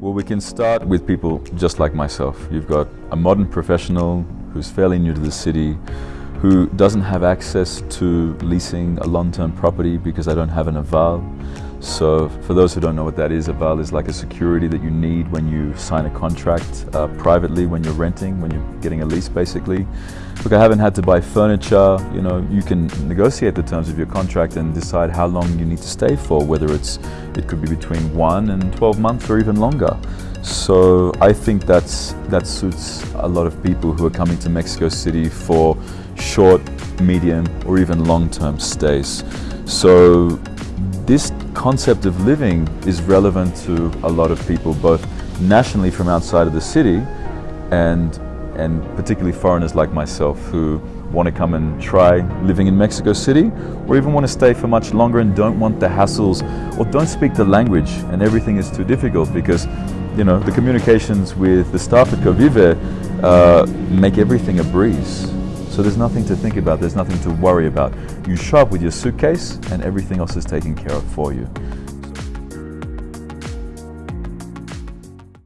Well, we can start with people just like myself. You've got a modern professional who's fairly new to the city, who doesn't have access to leasing a long-term property because they don't have an aval. So for those who don't know what that is, aval is like a security that you need when you sign a contract uh, privately, when you're renting, when you're getting a lease basically. Look, I haven't had to buy furniture, you know, you can negotiate the terms of your contract and decide how long you need to stay for, whether it's, it could be between one and 12 months or even longer. So I think that's, that suits a lot of people who are coming to Mexico City for short, medium, or even long-term stays. So this concept of living is relevant to a lot of people, both nationally from outside of the city and, and particularly foreigners like myself who want to come and try living in Mexico City or even want to stay for much longer and don't want the hassles or don't speak the language and everything is too difficult because you know the communications with the staff at Covive uh, make everything a breeze. So there's nothing to think about, there's nothing to worry about. You show up with your suitcase and everything else is taken care of for you.